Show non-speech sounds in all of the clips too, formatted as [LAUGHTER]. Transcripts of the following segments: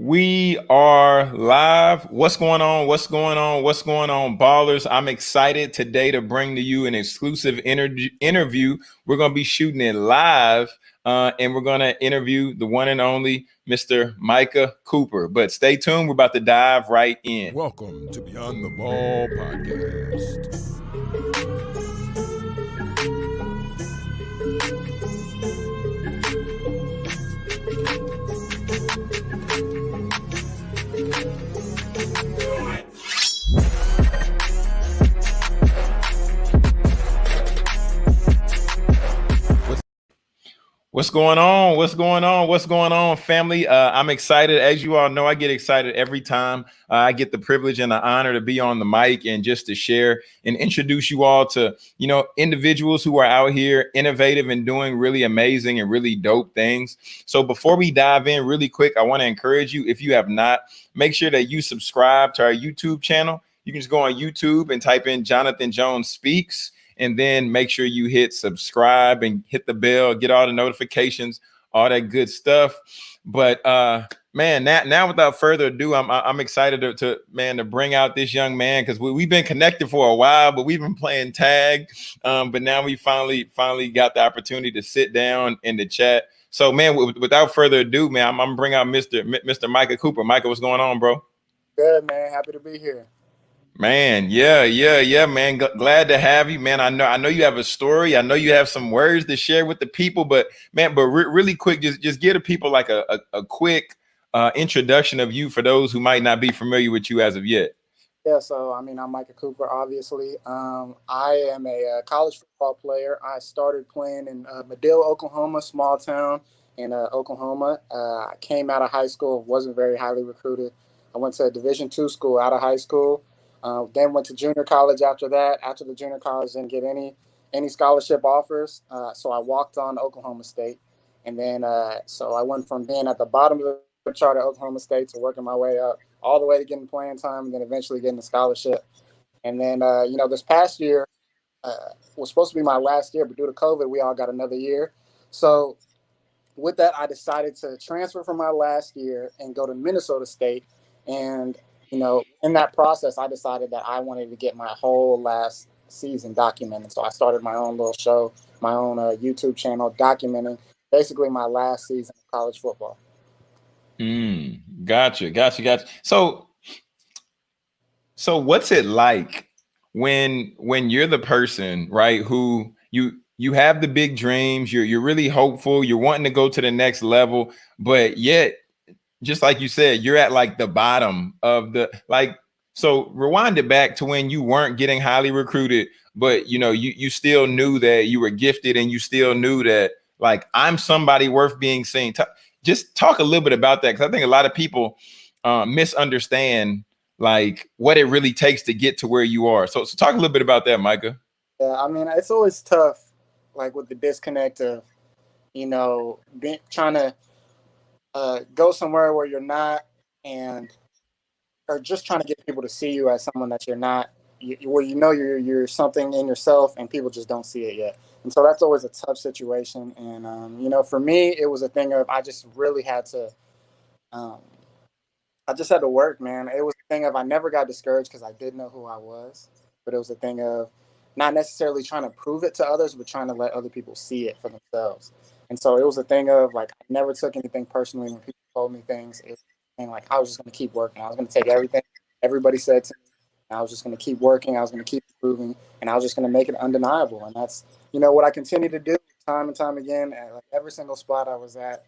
We are live. What's going on? What's going on? What's going on, ballers? I'm excited today to bring to you an exclusive interview. We're going to be shooting it live uh, and we're going to interview the one and only Mr. Micah Cooper. But stay tuned. We're about to dive right in. Welcome to Beyond the Ball podcast. What's going on? What's going on? What's going on, family? Uh, I'm excited. As you all know, I get excited every time uh, I get the privilege and the honor to be on the mic and just to share and introduce you all to, you know, individuals who are out here innovative and doing really amazing and really dope things. So before we dive in really quick, I want to encourage you, if you have not, make sure that you subscribe to our YouTube channel. You can just go on YouTube and type in Jonathan Jones Speaks and then make sure you hit subscribe and hit the bell, get all the notifications, all that good stuff. But uh man, now, now without further ado, I'm I'm excited to, to man to bring out this young man because we, we've been connected for a while, but we've been playing tag. Um, but now we finally finally got the opportunity to sit down in the chat. So man, without further ado, man, I'm, I'm bring out Mr. Mr. Micah Cooper. Micah, what's going on, bro? Good man, happy to be here. Man, yeah, yeah, yeah, man. G glad to have you, man. I know, I know you have a story. I know you have some words to share with the people, but man, but re really quick, just just give the people like a a, a quick uh, introduction of you for those who might not be familiar with you as of yet. Yeah, so I mean, I'm Micah Cooper. Obviously, um, I am a, uh, college football player. I started playing in uh, Madill, Oklahoma, small town in uh, Oklahoma. Uh, I came out of high school, wasn't very highly recruited. I went to a Division two school out of high school. Uh, then went to junior college after that. After the junior college, didn't get any any scholarship offers, uh, so I walked on Oklahoma State, and then uh, so I went from being at the bottom of the chart at Oklahoma State to working my way up all the way to getting playing time, and then eventually getting a scholarship. And then uh, you know this past year uh, was supposed to be my last year, but due to COVID, we all got another year. So with that, I decided to transfer from my last year and go to Minnesota State. And you know, in that process, I decided that I wanted to get my whole last season documented. So I started my own little show, my own uh, YouTube channel, documenting basically my last season of college football. Mm, gotcha, gotcha, gotcha. So, so what's it like when when you're the person, right, who you you have the big dreams, you're you're really hopeful, you're wanting to go to the next level, but yet just like you said, you're at like the bottom of the like. So rewind it back to when you weren't getting highly recruited, but you know you you still knew that you were gifted, and you still knew that like I'm somebody worth being seen. just talk a little bit about that because I think a lot of people uh, misunderstand like what it really takes to get to where you are. So, so talk a little bit about that, Micah. Yeah, I mean it's always tough, like with the disconnect of, you know, trying to uh, go somewhere where you're not and or just trying to get people to see you as someone that you're not you, where you know you're you're something in yourself and people just don't see it yet. And so that's always a tough situation. And um, you know for me it was a thing of i just really had to um, i just had to work man. It was a thing of i never got discouraged because i did know who i was. But it was a thing of not necessarily trying to prove it to others but trying to let other people see it for themselves and so it was a thing of like I never took anything personally when people told me things. Was like I was just gonna keep working. I was gonna take everything everybody said to me. I was just gonna keep working. I was gonna keep improving, and I was just gonna make it undeniable. And that's you know what I continue to do time and time again. At like every single spot I was at,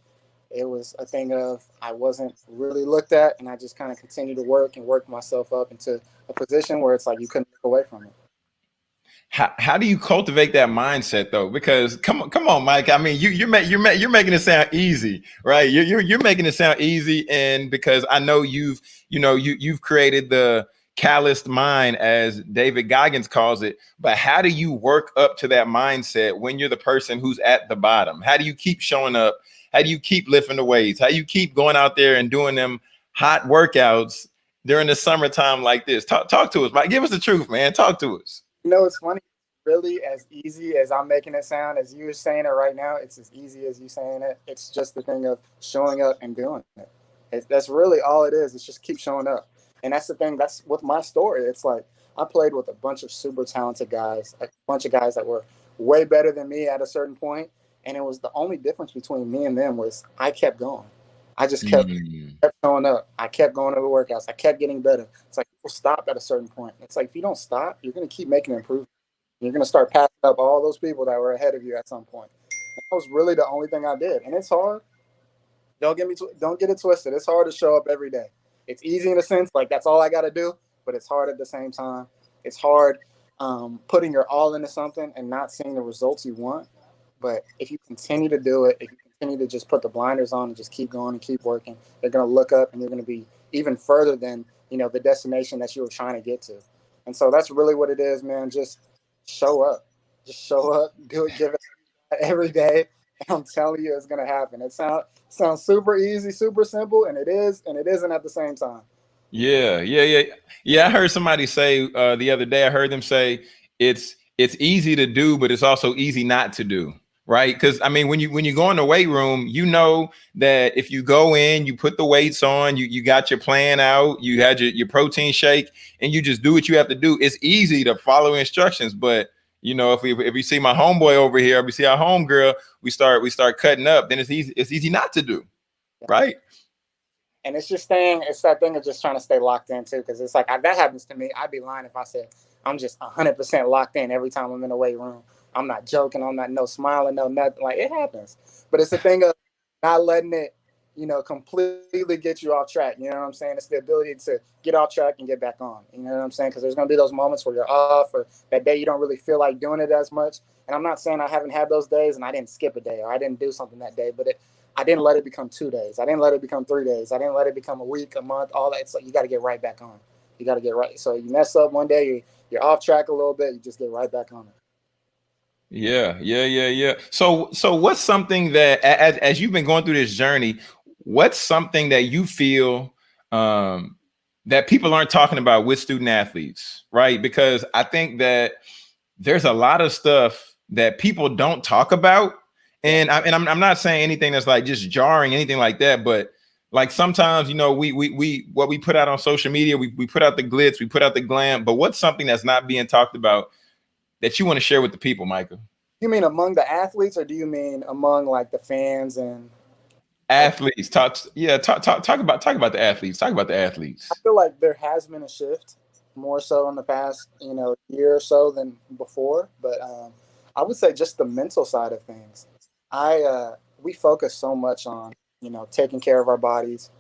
it was a thing of I wasn't really looked at, and I just kind of continued to work and work myself up into a position where it's like you couldn't look away from it how, how do you cultivate that mindset though? Because come on, come on, Mike. I mean, you you're ma- you're ma- you're making it sound easy, right? You're, you're you're making it sound easy, and because I know you've you know you you've created the calloused mind, as David Goggins calls it. But how do you work up to that mindset when you're the person who's at the bottom? How do you keep showing up? How do you keep lifting the weights? How do you keep going out there and doing them hot workouts during the summertime like this? Talk talk to us, Mike. Give us the truth, man. Talk to us. You know, it's funny. Really, as easy as I'm making it sound, as you're saying it right now, it's as easy as you saying it. It's just the thing of showing up and doing it. That's really all it is. It's just keep showing up. And that's the thing. That's with my story. It's like I played with a bunch of super talented guys, a bunch of guys that were way better than me at a certain point, and it was the only difference between me and them was I kept going. I just kept, mm. kept showing up. I kept going to the workouts. I kept getting better. It's like people stop at a certain point. It's like if you don't stop, you're going to keep making improvements. You're going to start passing up all those people that were ahead of you at some point. that was really the only thing I did, and it's hard. Don't get me tw- don't get it twisted. It's hard to show up every day. It's easy in a sense, like that's all I got to do, but it's hard at the same time. It's hard um, putting your all into something and not seeing the results you want. But if you continue to do it, if you continue to just put the blinders on and just keep going and keep working, they're going to look up and you're going to be even further than you know the destination that you were trying to get to. And so that's really what it is, man. Just show up, just show up, [LAUGHS] do it, give it every day. And I'm telling you, it's going to happen. It sounds sounds super easy, super simple, and it is, and it isn't at the same time. Yeah, yeah, yeah, yeah. I heard somebody say uh, the other day. I heard them say it's it's easy to do, but it's also easy not to do right? Because I mean, when you when you go in the weight room, you know that if you go in, you put the weights on, you you got your plan out, you had your, your protein shake, and you just do what you have to do. It's easy to follow instructions, but you know, if we if we see my homeboy over here, if we see our homegirl, we start we start cutting up, then it's easy, it's easy not to do, right? And it's just staying, it's that thing of just trying to stay locked in too, because it's like I, that happens to me. I'd be lying if I said I'm just 100% locked in every time I'm in the weight room. I'm not joking. I'm not no smiling, no nothing. Like it happens, but it's a thing of not letting it, you know, completely get you off track. You know what I'm saying? It's the ability to get off track and get back on. You know what I'm saying? Because there's gonna be those moments where you're off, or that day you don't really feel like doing it as much. And I'm not saying I haven't had those days and I didn't skip a day or I didn't do something that day, but it, I didn't let it become two days. I didn't let it become three days. I didn't let it become a week, a month, all that. Like you got to get right back on. You got to get right. So you mess up one day, you, you're off track a little bit. You just get right back on it. Yeah, yeah, yeah, yeah. So, so what's something that as as you've been going through this journey, what's something that you feel um, that people aren't talking about with student athletes, right? Because I think that there's a lot of stuff that people don't talk about, and I, and I'm I'm not saying anything that's like just jarring, anything like that, but like sometimes you know we we we what we put out on social media, we we put out the glitz, we put out the glam, but what's something that's not being talked about that you want to share with the people, Michael? You mean among the athletes, or do you mean among like the fans and athletes? Talk, yeah, talk, talk, talk about talk about the athletes. Talk about the athletes. I feel like there has been a shift, more so in the past, you know, year or so than before. But um, I would say just the mental side of things. I uh, we focus so much on you know taking care of our bodies,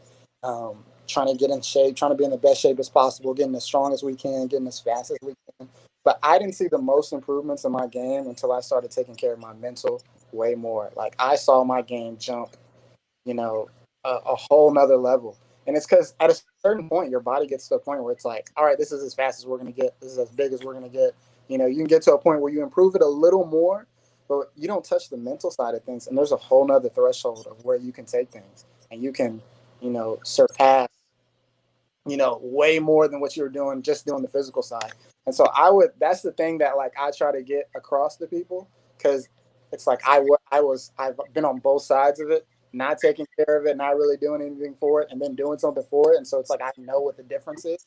um, trying to get in shape, trying to be in the best shape as possible, getting as strong as we can, getting as fast as we can. But I didn't see the most improvements in my game until I started taking care of my mental way more. Like I saw my game jump, you know, a, a whole nother level. And it's because at a certain point, your body gets to a point where it's like, all right, this is as fast as we're going to get. This is as big as we're going to get. You know, you can get to a point where you improve it a little more, but you don't touch the mental side of things. And there's a whole nother threshold of where you can take things and you can, you know, surpass, you know, way more than what you were doing just doing the physical side. And so I would that's the thing that like I try to get across to people because it's like I I was I've been on both sides of it, not taking care of it, not really doing anything for it, and then doing something for it. And so it's like I know what the difference is.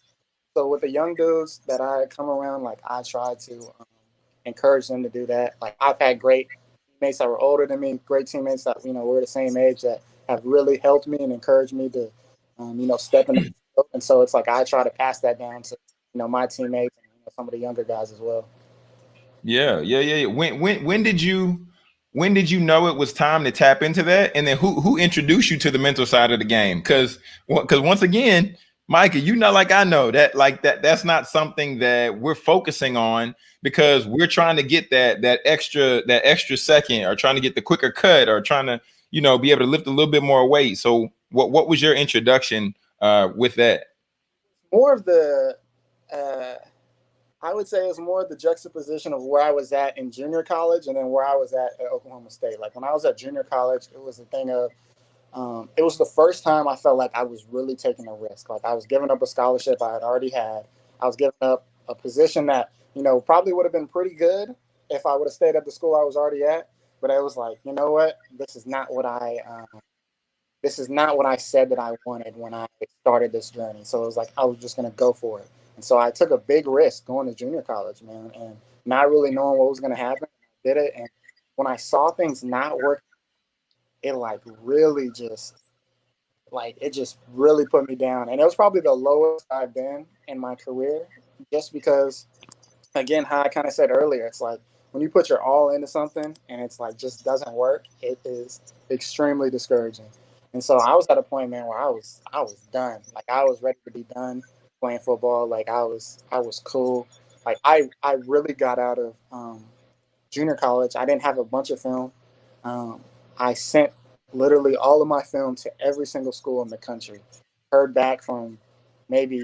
So with the young dudes that I come around, like I try to um, encourage them to do that. Like I've had great teammates that were older than me, great teammates that you know were the same age that have really helped me and encouraged me to, um, you know, step in. And so it's like I try to pass that down to you know my teammates some of the younger guys as well. Yeah, yeah, yeah. yeah. When when when did you when did you know it was time to tap into that? And then who who introduced you to the mental side of the game? Because because once again, Micah, you know, like I know that like that that's not something that we're focusing on because we're trying to get that that extra that extra second or trying to get the quicker cut or trying to you know be able to lift a little bit more weight. So what what was your introduction uh, with that? More of the uh, I would say it's more the juxtaposition of where I was at in junior college and then where I was at at Oklahoma State. Like when I was at junior college, it was a thing of, um, it was the first time I felt like I was really taking a risk. Like I was giving up a scholarship I had already had. I was giving up a position that, you know, probably would have been pretty good if I would have stayed at the school I was already at. But I was like, you know what? This is not what I, um, this is not what I said that I wanted when I started this journey. So it was like I was just gonna go for it. And so I took a big risk going to junior college, man, and not really knowing what was gonna happen. I did it, and when I saw things not work, it like really just like it just really put me down. And it was probably the lowest I've been in my career, just because again, how I kind of said earlier, it's like when you put your all into something and it's like just doesn't work, it is extremely discouraging. And so I was at a point, man, where I was I was done. Like I was ready to be done playing football. Like I was I was cool. Like I I really got out of um, junior college. I didn't have a bunch of film. Um, I sent literally all of my film to every single school in the country. Heard back from maybe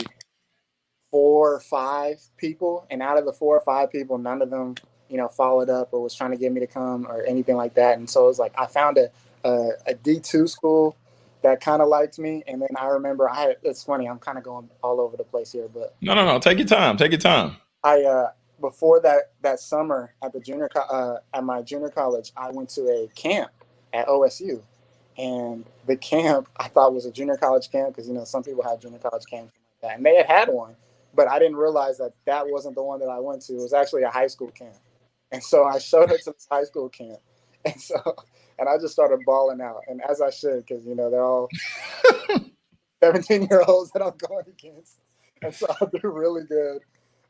four or five people, and out of the four or five people, none of them, you know, followed up or was trying to get me to come or anything like that. And so it was like I found a a, a D2 school that kind of liked me. And then I remember I had, it's funny, I'm kind of going all over the place here, but no, no, no, take your time, take your time. I, uh, before that, that summer at the junior, uh, at my junior college, I went to a camp at OSU and the camp I thought was a junior college camp. Cause you know, some people have junior college camps like that and they had had one, but I didn't realize that that wasn't the one that I went to. It was actually a high school camp. And so I showed up to this high school camp. [LAUGHS] And so and I just started balling out, and as I should, because you know they're all [LAUGHS] 17 year olds that I'm going against, and so I do really good.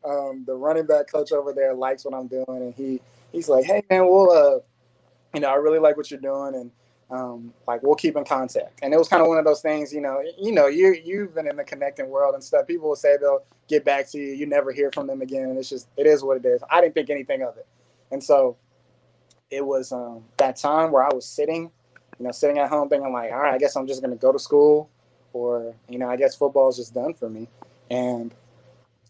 Um, the running back coach over there likes what I'm doing, and he he's like, "Hey man, we'll uh, you know, I really like what you're doing, and um, like we'll keep in contact." And it was kind of one of those things, you know, you know, you you've been in the connecting world and stuff. People will say they'll get back to you, you never hear from them again, and it's just it is what it is. I didn't think anything of it, and so it was um, that time where I was sitting, you know, sitting at home thinking like, all right, I guess I'm just going to go to school or, you know, I guess football is just done for me. And,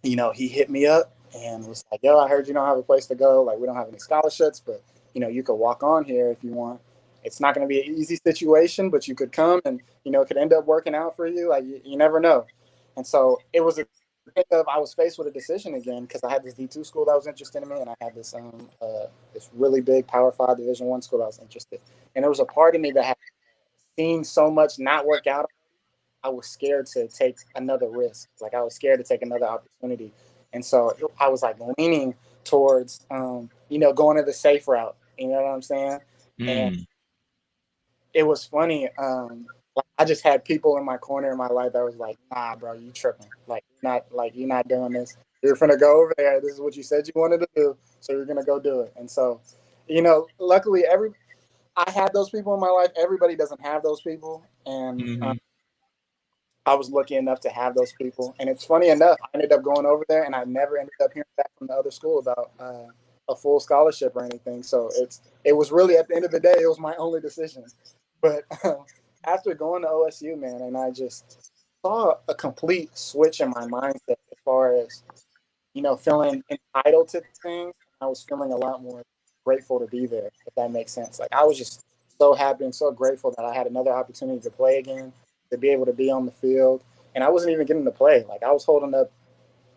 you know, he hit me up and was like, yo, I heard you don't have a place to go. Like, we don't have any scholarships, but, you know, you could walk on here if you want. It's not going to be an easy situation, but you could come and, you know, it could end up working out for you. Like, you, you never know. And so it was a of I was faced with a decision again because I had this D two school that was interested in me, and I had this um uh, this really big Power Five Division One school that was interested. And there was a part of me that had seen so much not work out. I was scared to take another risk. Like I was scared to take another opportunity, and so I was like leaning towards um you know going to the safe route. You know what I'm saying? Mm. And it was funny. Um, I just had people in my corner in my life that was like, nah, bro, you tripping. Like, not like you're not doing this. You're gonna go over there. This is what you said you wanted to do, so you're gonna go do it. And so, you know, luckily every I had those people in my life. Everybody doesn't have those people, and mm-hmm. um, I was lucky enough to have those people. And it's funny enough, I ended up going over there, and I never ended up hearing back from the other school about uh, a full scholarship or anything. So it's it was really at the end of the day, it was my only decision. But um, [LAUGHS] after going to OSU, man, and I just saw a complete switch in my mindset as far as you know feeling entitled to things. I was feeling a lot more grateful to be there, if that makes sense. Like I was just so happy and so grateful that I had another opportunity to play again, to be able to be on the field, and I wasn't even getting to play. Like I was holding up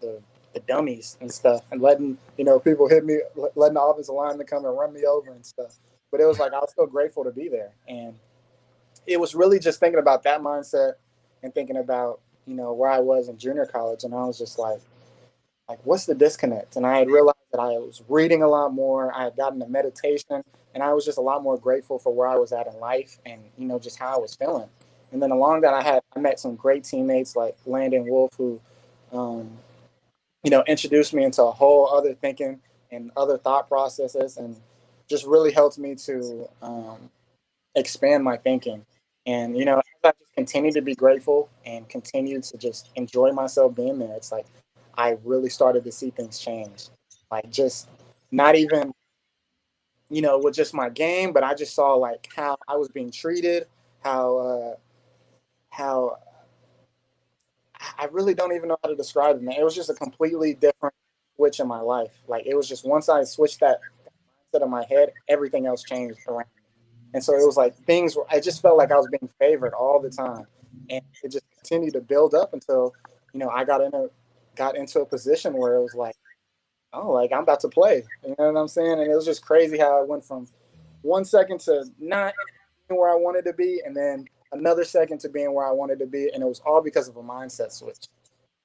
the the dummies and stuff, and letting you know people hit me, letting the offensive lineman come and run me over and stuff. But it was like I was so grateful to be there, and it was really just thinking about that mindset and thinking about you know where I was in junior college, and I was just like, like what's the disconnect? And I had realized that I was reading a lot more. I had gotten to meditation, and I was just a lot more grateful for where I was at in life, and you know just how I was feeling. And then along that, I had I met some great teammates like Landon Wolf, who, um, you know, introduced me into a whole other thinking and other thought processes, and just really helped me to um, expand my thinking. And you know, I just continue to be grateful and continue to just enjoy myself being there, it's like I really started to see things change. Like just not even, you know, with just my game, but I just saw like how I was being treated, how uh how I really don't even know how to describe it, man. It was just a completely different switch in my life. Like it was just once I switched that mindset in my head, everything else changed around and so it was like things were, I just felt like I was being favored all the time. And it just continued to build up until, you know, I got in a, got into a position where it was like, oh, like I'm about to play. You know what I'm saying? And it was just crazy how I went from one second to not where I wanted to be. And then another second to being where I wanted to be, and it was all because of a mindset switch.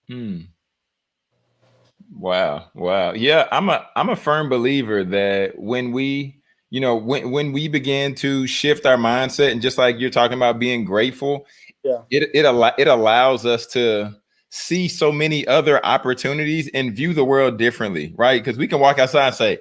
Hmm. Wow. Wow. Yeah, I'm a I'm a firm believer that when we, you know, when when we begin to shift our mindset and just like you're talking about being grateful, yeah, it it al- it allows us to see so many other opportunities and view the world differently, right? Because we can walk outside and say,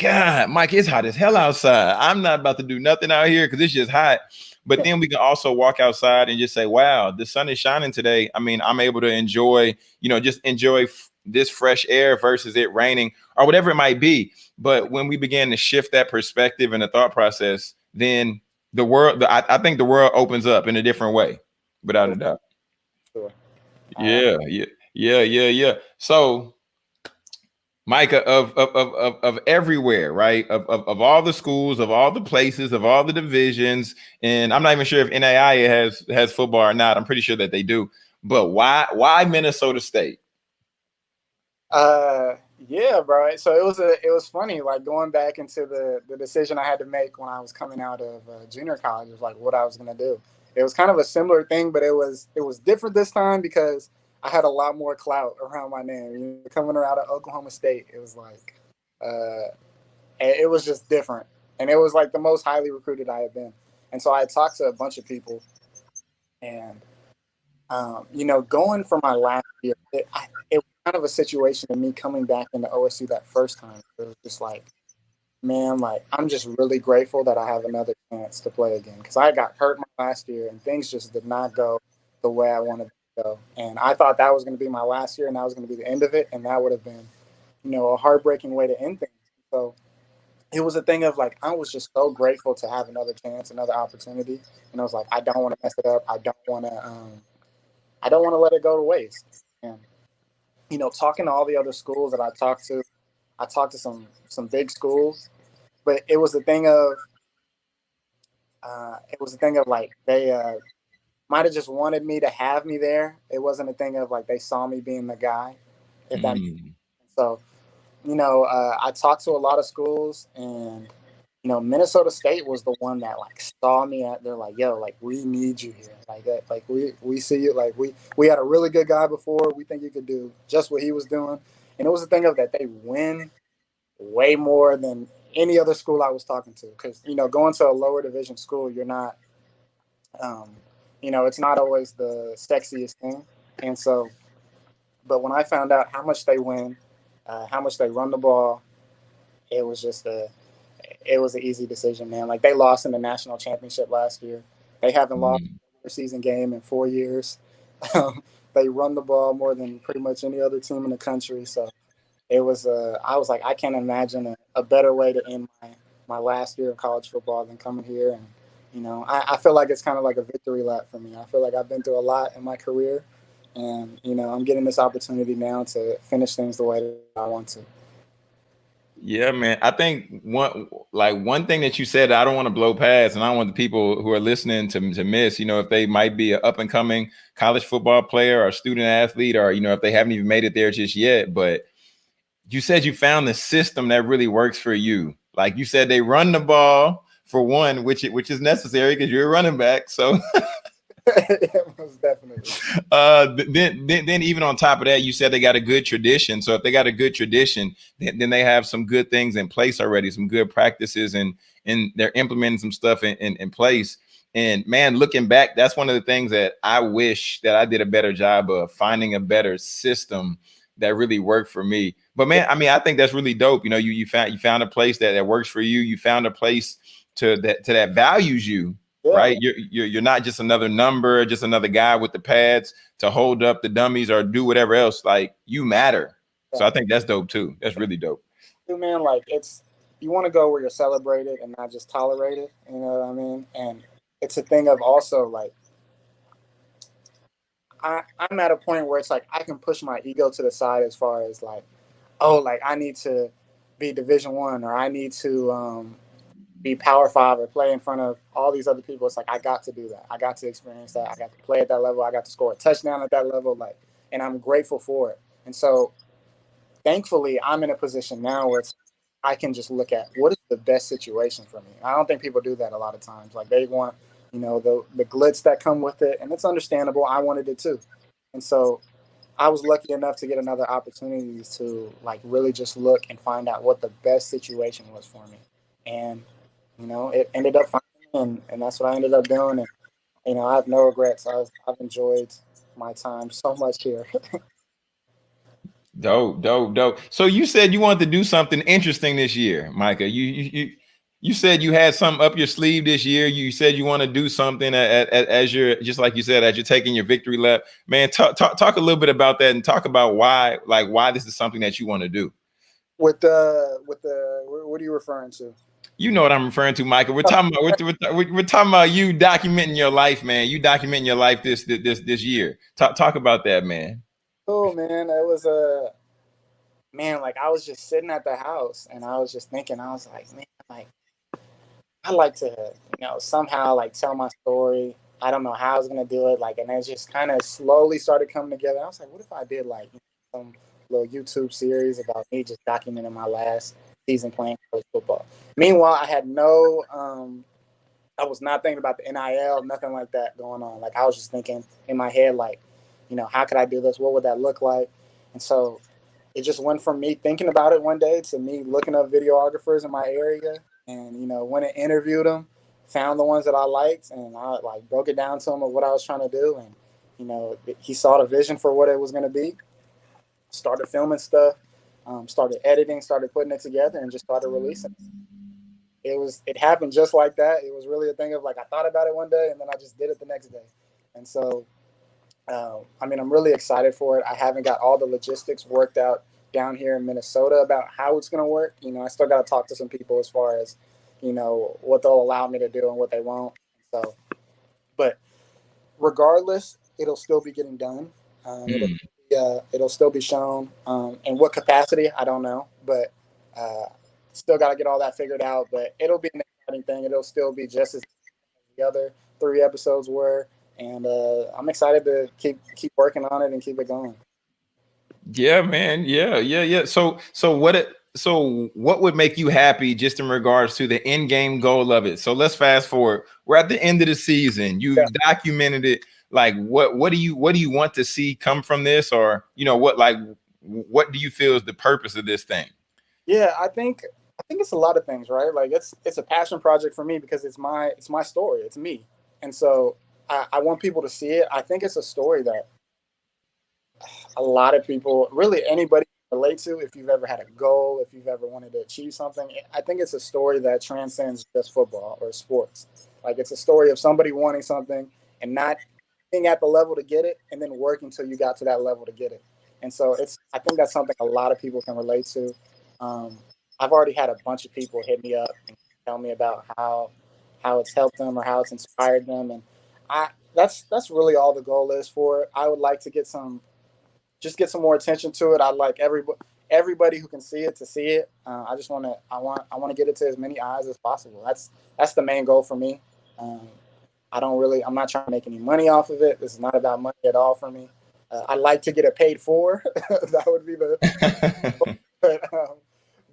God, Mike, it's hot as hell outside. I'm not about to do nothing out here because it's just hot. But then we can also walk outside and just say, wow, the sun is shining today. I mean, I'm able to enjoy, you know, just enjoy this fresh air versus it raining or whatever it might be. But when we began to shift that perspective and the thought process, then the world, the, I, I think the world opens up in a different way, without a doubt. Sure. Yeah, yeah, yeah, yeah, yeah. So, Micah, of of of of, of everywhere, right? Of, of of all the schools, of all the places, of all the divisions, and I'm not even sure if NAIA has has football or not. I'm pretty sure that they do. But why why Minnesota State? Uh, yeah, bro. So it was a it was funny, like going back into the the decision I had to make when I was coming out of uh, junior college was like what I was gonna do. It was kind of a similar thing, but it was it was different this time because I had a lot more clout around my name. Coming out of Oklahoma State, it was like, uh, it was just different, and it was like the most highly recruited I had been. And so I talked to a bunch of people, and um, you know, going for my last year, it, I, it kind of a situation of me coming back into OSU that first time. It was just like, man, like I'm just really grateful that I have another chance to play again because I got hurt last year and things just did not go the way I wanted to go. And I thought that was going to be my last year and that was going to be the end of it. And that would have been, you know, a heartbreaking way to end things. So it was a thing of like, I was just so grateful to have another chance, another opportunity. And I was like, I don't want to mess it up. I don't want to, um, I don't want to let it go to waste. And, you know, talking to all the other schools that I talked to, I talked to some some big schools, but it was a thing of uh, it was a thing of like they uh, might have just wanted me to have me there. It wasn't a thing of like they saw me being the guy. If that Mm. so, you know, uh, I talked to a lot of schools, and you know, Minnesota State was the one that like saw me at. They're like, "Yo, like we need you here. Like that. Like we we see you. Like we we had a really good guy before. We think you could do just what he was doing." And it was a thing of that they win way more than any other school I was talking to. Because you know, going to a lower division school, you're not, um, you know, it's not always the sexiest thing. And so, but when I found out how much they win, uh, how much they run the ball, it was just a, it was an easy decision, man. Like they lost in the national championship last year. They haven't lost Mm. a season game in four years. [LAUGHS] Um, they run the ball more than pretty much any other team in the country. So it was, uh, I was like, I can't imagine a, a better way to end my, my last year of college football than coming here. And, you know, I, I feel like it's kind of like a victory lap for me. I feel like I've been through a lot in my career. And, you know, I'm getting this opportunity now to finish things the way that I want to. Yeah, man. I think one like one thing that you said I don't want to blow past, and I want the people who are listening to, to miss, you know, if they might be an up and coming college football player or student athlete, or you know, if they haven't even made it there just yet. But you said you found the system that really works for you. Like you said, they run the ball for one, which which is necessary because you're a running back. So [LAUGHS] [LAUGHS] definitely. uh then, then then even on top of that you said they got a good tradition. So if they got a good tradition then, then they have some good things in place already some good practices and and they're implementing some stuff in, in, in place. And man looking back that's one of the things that i wish that i did a better job of finding a better system that really worked for me. But man i mean i think that's really dope. You know you you found you found a place that, that works for you. You found a place to that to that values you Yeah. right? You're, you're you're not just another number, just another guy with the pads to hold up the dummies or do whatever else. Like you matter. So I think that's dope too. That's really dope. too, man, like it's you want to go where you're celebrated and not just tolerated. You know what I mean? And it's a thing of also like I, I'm at a point where it's like I can push my ego to the side as far as like, oh, like I need to be Division One or I need to um, be Power Five or play in front of all these other people. It's like I got to do that. I got to experience that. I got to play at that level. I got to score a touchdown at that level. Like, and I'm grateful for it. And so, thankfully, I'm in a position now where I can just look at what is the best situation for me. I don't think people do that a lot of times. Like they want you know, the the glitz that come with it, and it's understandable. I wanted it too, and so I was lucky enough to get another opportunity to like really just look and find out what the best situation was for me, and you know, it ended up finding, and, and that's what I ended up doing, and you know, I have no regrets. I've I've enjoyed my time so much here. [LAUGHS] dope, dope, dope. So you said you wanted to do something interesting this year, Micah. You you you, you said you had something up your sleeve this year. You said you want to do something at, at, as you're just like you said as you're taking your victory lap. Man, talk, talk talk a little bit about that and talk about why like why this is something that you want to do. With the with the what are you referring to? You know what I'm referring to, Michael. We're talking about we're, we're, we're, talking about you documenting your life, man. You documenting your life this this this year. Talk talk about that, man. Oh man, it was a uh, man. Like I was just sitting at the house and I was just thinking. I was like, man, like I like to, you know, somehow like tell my story. I don't know how I was gonna do it. Like, and it just kind of slowly started coming together. I was like, what if I did like some little YouTube series about me just documenting my last season playing college football. Meanwhile, I had no, um, I was not thinking about the NIL, nothing like that going on. Like I was just thinking in my head, like, you know, how could I do this? What would that look like? And so it just went from me thinking about it one day to me looking up videographers in my area and, you know, went and interviewed them, found the ones that I liked and I like broke it down to him of what I was trying to do. And, you know, he saw the vision for what it was going to be, started filming stuff um, started editing, started putting it together, and just started releasing. It was it happened just like that. It was really a thing of like I thought about it one day, and then I just did it the next day. And so, um, I mean, I'm really excited for it. I haven't got all the logistics worked out down here in Minnesota about how it's going to work. You know, I still got to talk to some people as far as you know what they'll allow me to do and what they won't. So, but regardless, it'll still be getting done. Um, mm uh, it'll still be shown. Um, in what capacity, I don't know, but uh, still got to get all that figured out. But it'll be an exciting thing. It'll still be just as the other three episodes were, and uh, I'm excited to keep keep working on it and keep it going. Yeah, man. Yeah, yeah, yeah. So, so what it so what would make you happy just in regards to the end game goal of it? So let's fast forward. We're at the end of the season. You yeah. documented it like what what do you what do you want to see come from this or you know what like what do you feel is the purpose of this thing yeah i think i think it's a lot of things right like it's it's a passion project for me because it's my it's my story it's me and so i, I want people to see it i think it's a story that a lot of people really anybody relate to if you've ever had a goal if you've ever wanted to achieve something i think it's a story that transcends just football or sports like it's a story of somebody wanting something and not being at the level to get it and then work until you got to that level to get it. And so it's I think that's something a lot of people can relate to. Um, I've already had a bunch of people hit me up and tell me about how how it's helped them or how it's inspired them, and I that's that's really all the goal is for it. I would like to get some just get some more attention to it. I'd like everybody everybody who can see it to see it. Uh, I just want to I want I want to get it to as many eyes as possible. That's that's the main goal for me. Um, I don't really, I'm not trying to make any money off of it. This is not about money at all for me. Uh, I like to get it paid for. [LAUGHS] that would be the, [LAUGHS] but, um,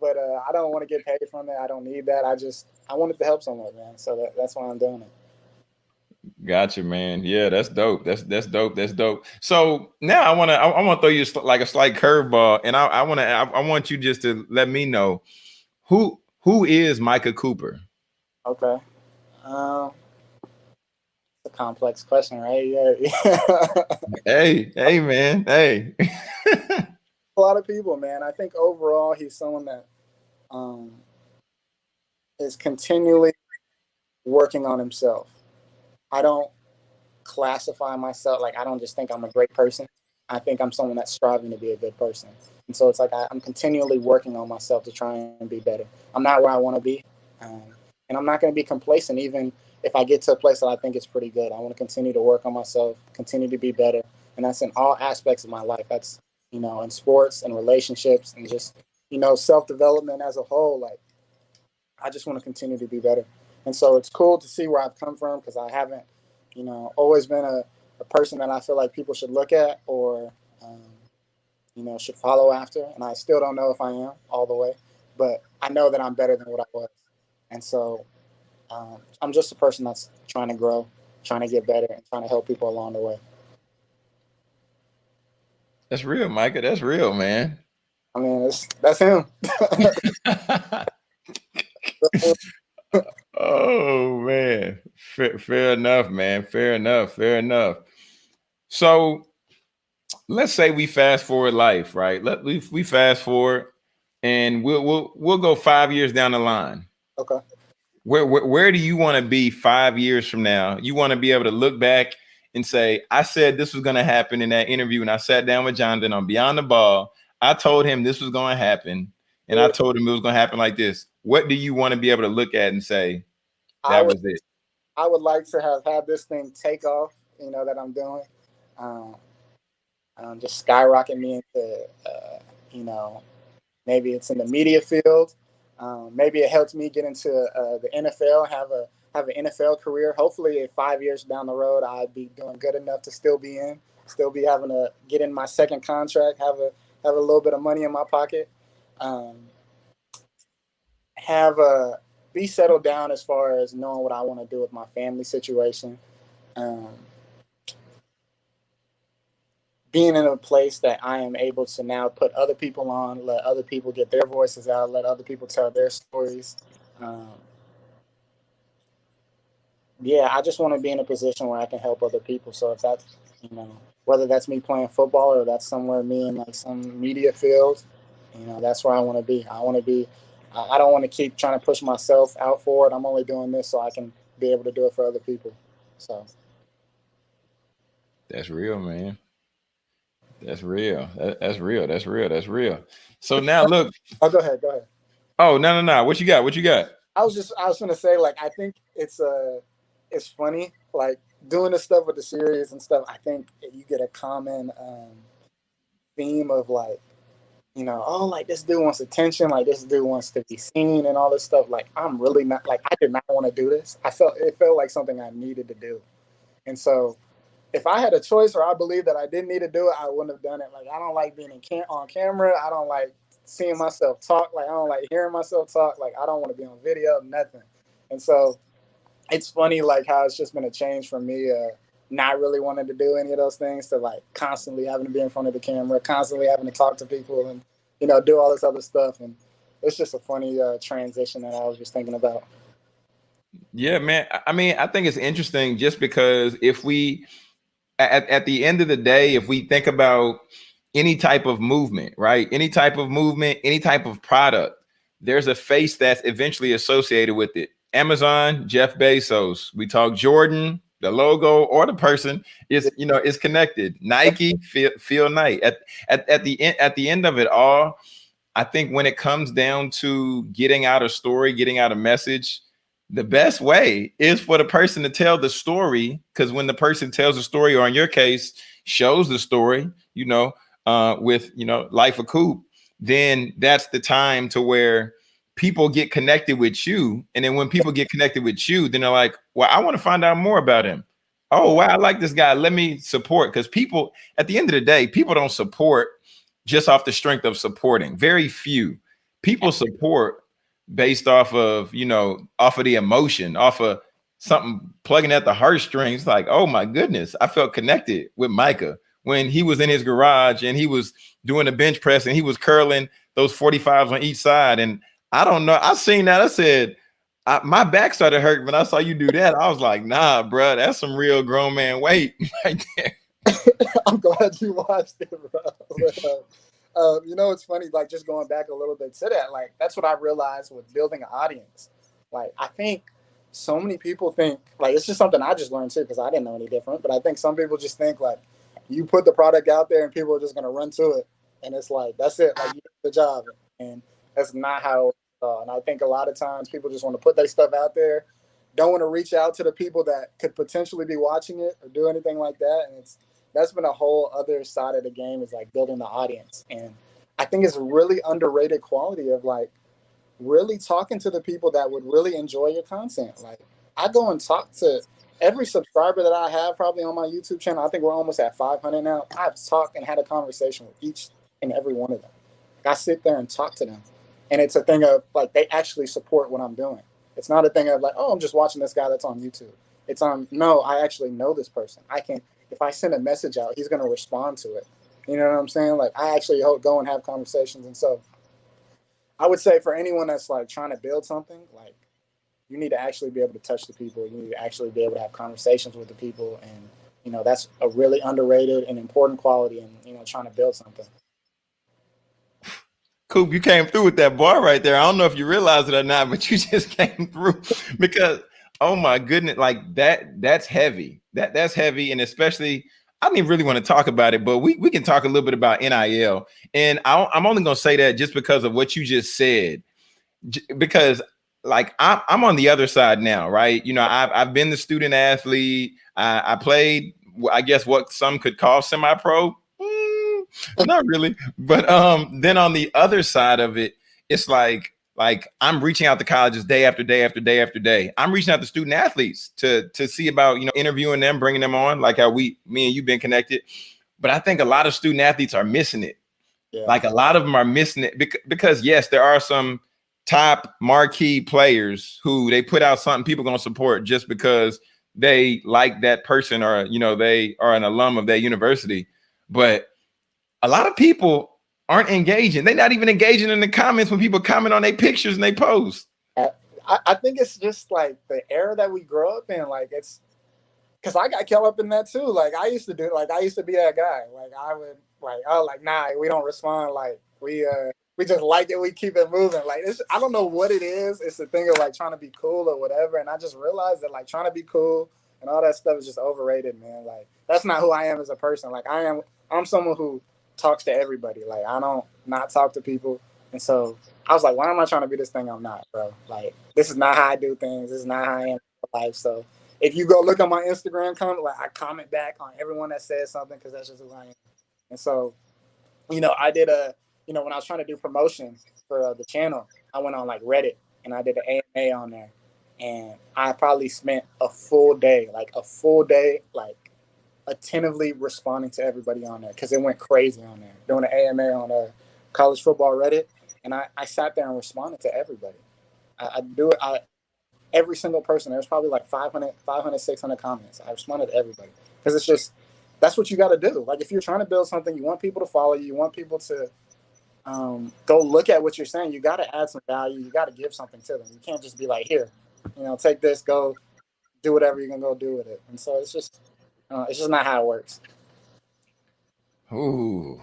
but uh, I don't want to get paid from it. I don't need that. I just, I wanted to help someone, man. So that, that's why I'm doing it. Gotcha, man. Yeah, that's dope. That's that's dope. That's dope. So now I want to I, I want to throw you like a slight curveball, and I, I want to I, I, want you just to let me know who who is Micah Cooper. Okay. Um, it's a complex question, right? Yeah. [LAUGHS] hey, hey, man, hey. [LAUGHS] a lot of people, man. I think overall, he's someone that um, is continually working on himself. I don't classify myself like I don't just think I'm a great person. I think I'm someone that's striving to be a good person. And so it's like I, am continually working on myself to try and be better. I'm not where I want to be. Um, and I'm not going to be complacent even if I get to a place that I think is pretty good. I want to continue to work on myself, continue to be better, and that's in all aspects of my life. That's you know in sports and relationships and just you know self development as a whole. Like I just want to continue to be better, and so it's cool to see where I've come from because I haven't you know always been a, a person that I feel like people should look at or um, you know should follow after, and I still don't know if I am all the way, but I know that I'm better than what I was, and so um, I'm just a person that's trying to grow, trying to get better, and trying to help people along the way. That's real, Micah. That's real, man. I mean, it's, that's him. [LAUGHS] oh man, fair, fair enough, man. Fair enough. Fair enough. So, let's say we fast forward life, right? Let we, we fast forward, and we'll we'll we'll go five years down the line. Okay. Where where, where do you want to be five years from now? You want to be able to look back and say, I said this was going to happen in that interview, and I sat down with Jonathan on Beyond the Ball. I told him this was going to happen, and I told him it was going to happen like this. What do you want to be able to look at and say that would, was it? I would like to have had this thing take off, you know, that I'm doing. Um, um, just skyrocket me into, uh, you know, maybe it's in the media field. Um, maybe it helps me get into uh, the NFL, have a have an NFL career. Hopefully, five years down the road, I'd be doing good enough to still be in, still be having to get in my second contract, have a have a little bit of money in my pocket, um, have a be settled down as far as knowing what I want to do with my family situation. Um, being in a place that I am able to now put other people on, let other people get their voices out, let other people tell their stories. Um, yeah, I just want to be in a position where I can help other people. So if that's, you know, whether that's me playing football or that's somewhere me in like some media field, you know, that's where I want to be. I want to be, I don't want to keep trying to push myself out forward. I'm only doing this so I can be able to do it for other people. So that's real, man. That's real. That, that's real. That's real. That's real. So now [LAUGHS] look. oh, go ahead. Go ahead. Oh no no no! What you got? What you got? I was just I was gonna say like I think it's uh it's funny like doing this stuff with the series and stuff. I think you get a common um, theme of like you know oh like this dude wants attention like this dude wants to be seen and all this stuff. Like I'm really not like I did not want to do this. I felt it felt like something I needed to do, and so if I had a choice or I believe that I didn't need to do it, I wouldn't have done it. Like I don't like being in cam- on camera. I don't like seeing myself talk. Like I don't like hearing myself talk. Like I don't want to be on video, nothing. And so it's funny like how it's just been a change for me uh, not really wanting to do any of those things to like constantly having to be in front of the camera, constantly having to talk to people and you know do all this other stuff. And it's just a funny uh, transition that I was just thinking about. Yeah, man. I mean, I think it's interesting just because if we at, at the end of the day, if we think about any type of movement, right? Any type of movement, any type of product, there's a face that's eventually associated with it. Amazon, Jeff Bezos. We talk Jordan, the logo or the person is, you know, is connected. Nike, Phil, Phil Knight. At, at, at the end, at the end of it all, I think when it comes down to getting out a story, getting out a message, the best way is for the person to tell the story because when the person tells the story or in your case shows the story you know uh, with you know life of coop then that's the time to where people get connected with you and then when people get connected with you then they're like well i want to find out more about him. Oh wow i like this guy. Let me support. Because people at the end of the day people don't support just off the strength of supporting. Very few. People support based off of you know off of the emotion off of something plugging at the heartstrings like oh my goodness i felt connected with micah when he was in his garage and he was doing a bench press and he was curling those 45s on each side and i don't know i seen that i said I, my back started hurting when i saw you do that i was like nah bro that's some real grown man weight [LAUGHS] right there [LAUGHS] i'm glad you watched it bro [LAUGHS] um, you know, it's funny, like just going back a little bit to that, like that's what I realized with building an audience. Like I think so many people think like it's just something I just learned too because I didn't know any different. But I think some people just think like you put the product out there and people are just gonna run to it, and it's like that's it, like you did the job, and that's not how. And I think a lot of times people just want to put their stuff out there, don't want to reach out to the people that could potentially be watching it or do anything like that, and it's that's been a whole other side of the game is like building the audience. And I think it's really underrated quality of like really talking to the people that would really enjoy your content. Like I go and talk to every subscriber that I have probably on my YouTube channel. I think we're almost at 500 now. I've talked and had a conversation with each and every one of them. I sit there and talk to them. And it's a thing of like they actually support what I'm doing. It's not a thing of like, oh, I'm just watching this guy that's on YouTube. It's on no, I actually know this person. I can if I send a message out, he's gonna respond to it. You know what I'm saying? Like I actually go and have conversations, and so I would say for anyone that's like trying to build something, like you need to actually be able to touch the people. You need to actually be able to have conversations with the people, and you know that's a really underrated and important quality in you know trying to build something. Coop, you came through with that bar right there. I don't know if you realize it or not, but [LAUGHS] you just came through because oh my goodness, like that that's heavy. That that's heavy, and especially I even really want to talk about it, but we we can talk a little bit about NIL. And I, I'm only going to say that just because of what you just said, because like I'm, I'm on the other side now, right? You know, I've, I've been the student athlete. I, I played, I guess what some could call semi-pro. [LAUGHS] Not really, but um, then on the other side of it, it's like like I'm reaching out to colleges day after day after day after day. I'm reaching out to student athletes to to see about you know interviewing them, bringing them on, like how we, me and you've been connected. But I think a lot of student athletes are missing it. Yeah. Like a lot of them are missing it because, because yes, there are some top marquee players who they put out something people gonna support just because they like that person or you know they are an alum of that university. But a lot of people aren't engaging. They're not even engaging in the comments when people comment on their pictures and they post. I, I think it's just like the era that we grow up in. Like it's because I got caught up in that too. Like I used to do. Like I used to be that guy. Like I would like oh like nah we don't respond. Like we uh we just like it. We keep it moving. Like it's I don't know what it is. It's the thing of like trying to be cool or whatever. And I just realized that like trying to be cool and all that stuff is just overrated, man. Like that's not who I am as a person. Like I am. I'm someone who talks to everybody. Like I don't not talk to people. And so I was like, why am I trying to be this thing I'm not, bro? Like this is not how I do things. This is not how I am in life. So if you go look at my Instagram comment, like I comment back on everyone that says something because that's just who I am. And so, you know, I did a, you know, when I was trying to do promotion for uh, the channel, I went on like Reddit and I did an AMA on there, and I probably spent a full day, like a full day, like attentively responding to everybody on there because it went crazy on there. Doing an AMA on a college football Reddit, and I, I sat there and responded to everybody. I, I do it. I every single person. There's probably like 500, 500, 600 comments. I responded to everybody because it's just that's what you got to do. Like if you're trying to build something, you want people to follow you. You want people to um, go look at what you're saying. You got to add some value. You got to give something to them. You can't just be like, here, you know, take this, go do whatever you're gonna go do with it. And so it's just uh, it's just not how it works. Ooh,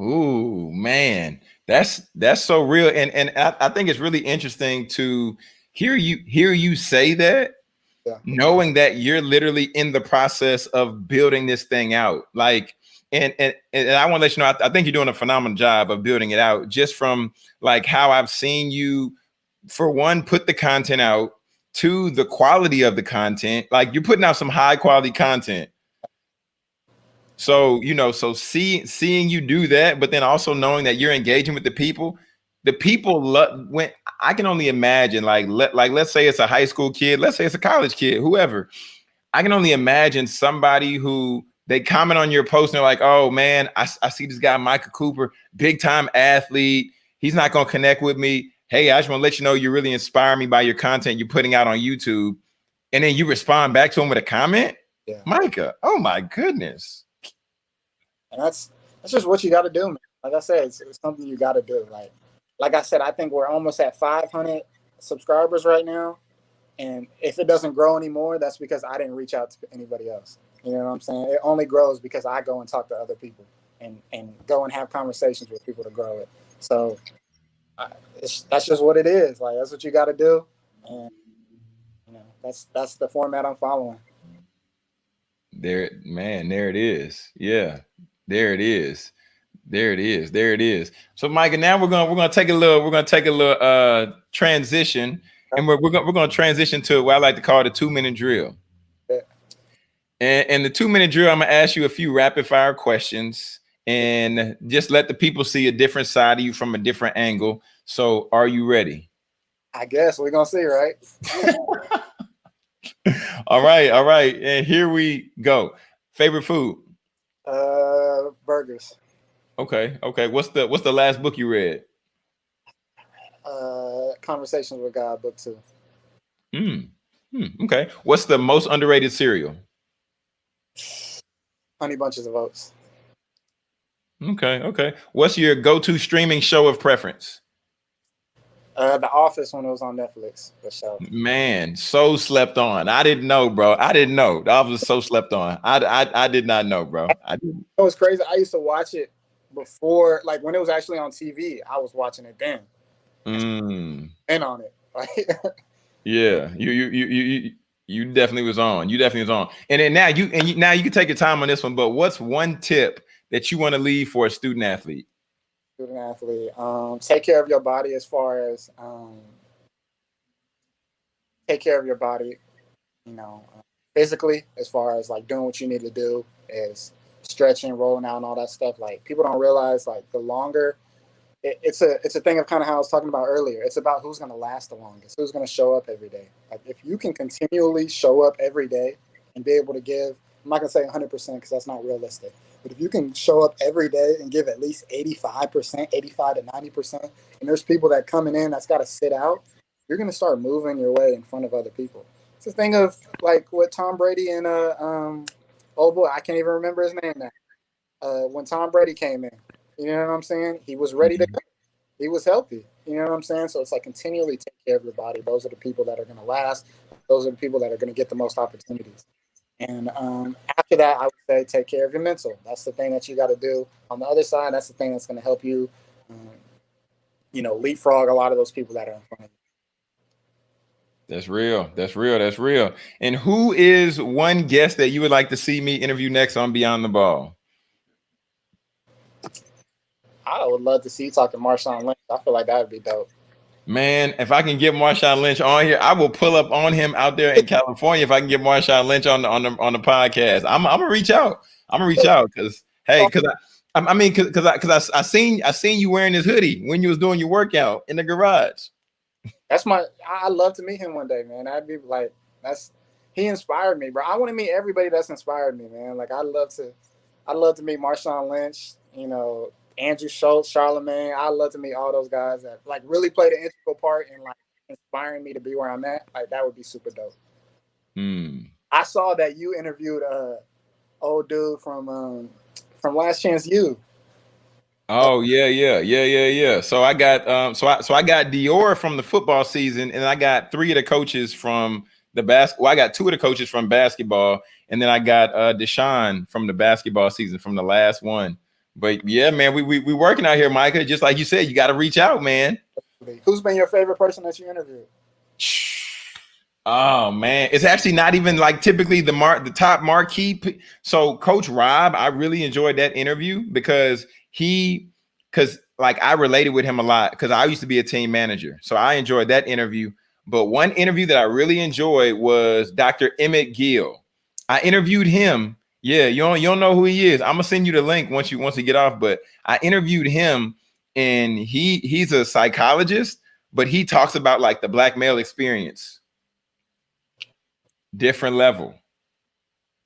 ooh, man, that's that's so real, and and I, I think it's really interesting to hear you hear you say that, yeah. knowing that you're literally in the process of building this thing out, like. And, and and I want to let you know, I, I think you're doing a phenomenal job of building it out. Just from like how I've seen you, for one, put the content out, to the quality of the content. Like you're putting out some high quality content. So, you know, so see, seeing you do that, but then also knowing that you're engaging with the people, the people love when I can only imagine like let like let's say it's a high school kid, let's say it's a college kid, whoever. I can only imagine somebody who they comment on your post and they're like, oh man, I, I see this guy, Micah Cooper, big time athlete. He's not gonna connect with me hey, I just want to let you know you really inspire me by your content you're putting out on YouTube. And then you respond back to him with a comment. Yeah. Micah, oh my goodness. And that's that's just what you got to do, man. Like I said, it's, it's something you got to do. Like, like I said, I think we're almost at 500 subscribers right now. And if it doesn't grow anymore, that's because I didn't reach out to anybody else. You know what I'm saying? It only grows because I go and talk to other people and and go and have conversations with people to grow it. So that's just what it is. Like that's what you got to do, and you know that's that's the format I'm following. There, man, there it is. Yeah, there it is. There it is. There it is. So, Micah, now we're gonna we're gonna take a little we're gonna take a little uh transition, and we're we're gonna we're gonna transition to what I like to call the two minute drill. Yeah. And, and the two minute drill, I'm gonna ask you a few rapid fire questions and just let the people see a different side of you from a different angle. So, are you ready? I guess we're gonna see, right? [LAUGHS] all right, all right, and here we go. Favorite food? Uh, burgers. Okay, okay. What's the What's the last book you read? Uh, Conversations with God, book two. Mm. Hmm, okay. What's the most underrated cereal? Honey bunches of oats. Okay, okay. What's your go-to streaming show of preference? Uh, The Office when it was on Netflix. The show. Man, so slept on. I didn't know, bro. I didn't know. The Office so slept on. I, I, I did not know, bro. I didn't. It was crazy. I used to watch it before, like when it was actually on TV. I was watching it then. Mm, And on it. Like, [LAUGHS] yeah, you, you, you, you, you, you definitely was on. You definitely was on. And then now you, and you, now you can take your time on this one. But what's one tip that you want to leave for a student athlete? student athlete. Um, take care of your body as far as um, take care of your body, you know, uh, physically as far as like doing what you need to do is stretching, rolling out, and all that stuff. Like people don't realize like the longer it, it's a it's a thing of kind of how I was talking about earlier. It's about who's going to last the longest, who's going to show up every day. Like if you can continually show up every day and be able to give, I'm not going to say 100 percent because that's not realistic. But if you can show up every day and give at least 85 percent, 85 to 90 percent, and there's people that coming in that's got to sit out, you're going to start moving your way in front of other people. It's a thing of like what Tom Brady and uh um oh boy I can't even remember his name now. Uh, when Tom Brady came in, you know what I'm saying? He was ready to go. He was healthy. You know what I'm saying? So it's like continually take care of your body. Those are the people that are going to last. Those are the people that are going to get the most opportunities. And um, after that, I would say take care of your mental. That's the thing that you got to do. On the other side, that's the thing that's going to help you, um, you know, leapfrog a lot of those people that are in front of you. That's real. That's real. That's real. And who is one guest that you would like to see me interview next on Beyond the Ball? I would love to see you talk to Marshawn Lynch. I feel like that would be dope. Man, if I can get Marshawn Lynch on here, I will pull up on him out there in [LAUGHS] California. If I can get Marshawn Lynch on the on the on the podcast, I'm I'm gonna reach out. I'm gonna reach out because hey, because I I mean because I because I, I seen I seen you wearing this hoodie when you was doing your workout in the garage. That's my. I love to meet him one day, man. I'd be like, that's he inspired me, bro. I want to meet everybody that's inspired me, man. Like I love to, I love to meet Marshawn Lynch. You know, Andrew Schulz, Charlemagne. I love to meet all those guys that like really played an integral part in like inspiring me to be where I'm at. Like that would be super dope. Hmm. I saw that you interviewed a old dude from um from Last Chance U. Oh yeah, yeah, yeah, yeah, yeah. So I got um so I so I got Dior from the football season, and I got three of the coaches from the basketball. Well, I got two of the coaches from basketball, and then I got uh Deshaun from the basketball season from the last one. But yeah, man, we we we working out here, Micah. Just like you said, you got to reach out, man. Who's been your favorite person that you interviewed? [SIGHS] Oh man, it's actually not even like typically the mark the top marquee. So Coach Rob, I really enjoyed that interview because he because like I related with him a lot because I used to be a team manager. So I enjoyed that interview. But one interview that I really enjoyed was Dr. Emmett Gill. I interviewed him. Yeah, you don't you don't know who he is. I'm gonna send you the link once you once you get off. But I interviewed him, and he he's a psychologist, but he talks about like the black male experience. Different level.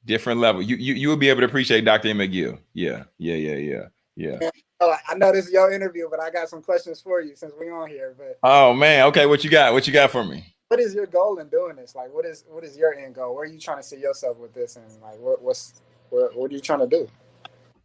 Different level. You you you will be able to appreciate Dr. Emmett Gill. Yeah, yeah, yeah, yeah, yeah. Oh, I know this is your interview, but I got some questions for you since we on here. But Oh man, okay, what you got? What you got for me? what is your goal in doing this? Like, what is what is your end goal? Where are you trying to see yourself with this? And like, what what's what, are you trying to do?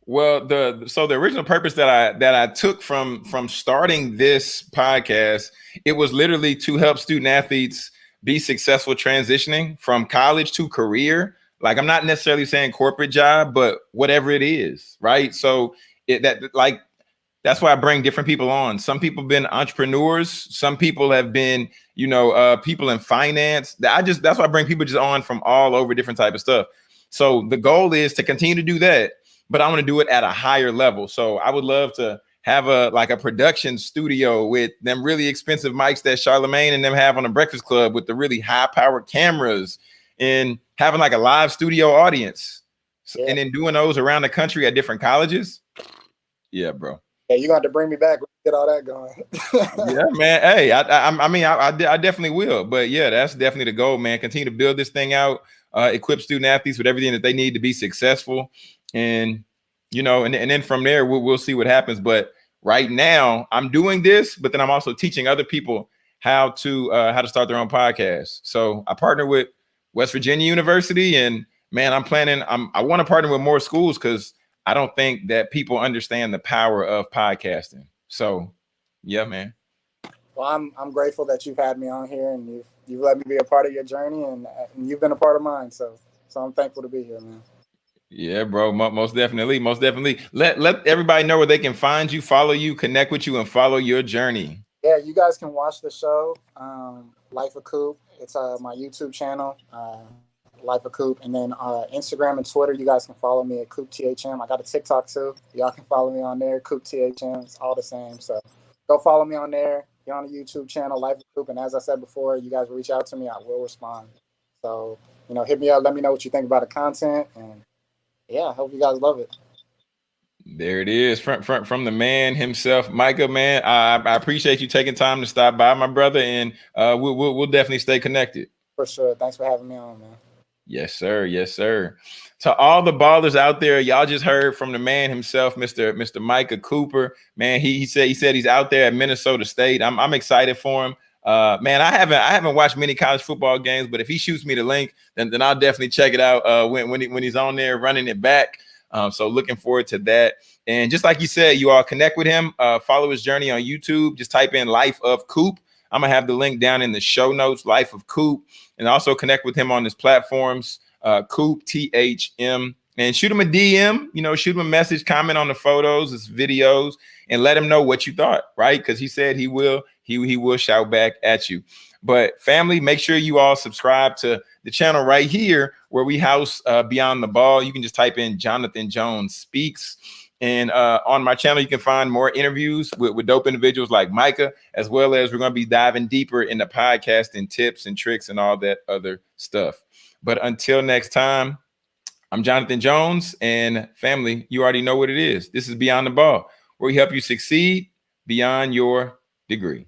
Well, the so the original purpose that I that I took from from starting this podcast, it was literally to help student athletes be successful transitioning from college to career. Like I'm not necessarily saying corporate job, but whatever it is, right? So it that like that's why I bring different people on. Some people have been entrepreneurs, some people have been, you know, uh people in finance. I just that's why I bring people just on from all over different type of stuff. So the goal is to continue to do that but I want to do it at a higher level. So I would love to have a like a production studio with them really expensive mics that Charlemagne and them have on the Breakfast Club with the really high powered cameras and having like a live studio audience So- Yeah. and then doing those around the country at different colleges. Yeah, bro. Yeah, you got to bring me back. Get all that going. [LAUGHS] Yeah, man. Hey, I, I, I mean, I, I definitely will. But yeah, that's definitely the goal, man. Continue to build this thing out, uh, equip student athletes with everything that they need to be successful, and you know, and, and then from there we'll, we'll see what happens. But right now, I'm doing this, but then I'm also teaching other people how to uh, how to start their own podcast. So I partner with West Virginia University, and man, I'm planning. I'm I want to partner with more schools because I don't think that people understand the power of podcasting. So, yeah, man. Well, I'm I'm grateful that you've had me on here and you've you've let me be a part of your journey and, and you've been a part of mine. So so I'm thankful to be here, man. Yeah, bro. Most definitely. Most definitely. Let let everybody know where they can find you, follow you, connect with you, and follow your journey. Yeah, you guys can watch the show, um, Life of Coop. It's uh, my YouTube channel, uh, Life of Coop, and then uh, Instagram and Twitter. You guys can follow me at Coop THM. I got a TikTok too. Y'all can follow me on there, Coop THM. It's all the same. So go follow me on there. Get on the YouTube channel, Life Coop, and as I said before, you guys reach out to me. I will respond. So you know, hit me up. Let me know what you think about the content and yeah, I hope you guys love it. There it is, from from from the man himself, Micah. Man, I, I appreciate you taking time to stop by, my brother, and uh, we'll, we'll we'll definitely stay connected. For sure. Thanks for having me on, man. Yes, sir. Yes, sir. To all the ballers out there, y'all just heard from the man himself, Mr. Mr. Micah Cooper. Man, he, he said he said he's out there at Minnesota State. I'm I'm excited for him. Uh, man, I haven't I haven't watched many college football games, but if he shoots me the link, then, then I'll definitely check it out uh, when when, he, when he's on there running it back. Um, so looking forward to that. And just like you said, you all connect with him, uh, follow his journey on YouTube. Just type in Life of Coop. I'm gonna have the link down in the show notes, Life of Coop, and also connect with him on his platforms, uh, Coop THM, and shoot him a DM. You know, shoot him a message, comment on the photos, his videos, and let him know what you thought, right? Because he said he will he, he will shout back at you. But family, make sure you all subscribe to the channel right here where we house uh, Beyond the Ball. You can just type in Jonathan Jones Speaks. And uh, on my channel, you can find more interviews with, with dope individuals like Micah, as well as we're going to be diving deeper into podcasting tips and tricks and all that other stuff. But until next time, I'm Jonathan Jones and family, you already know what it is. This is Beyond the Ball, where we help you succeed beyond your degree.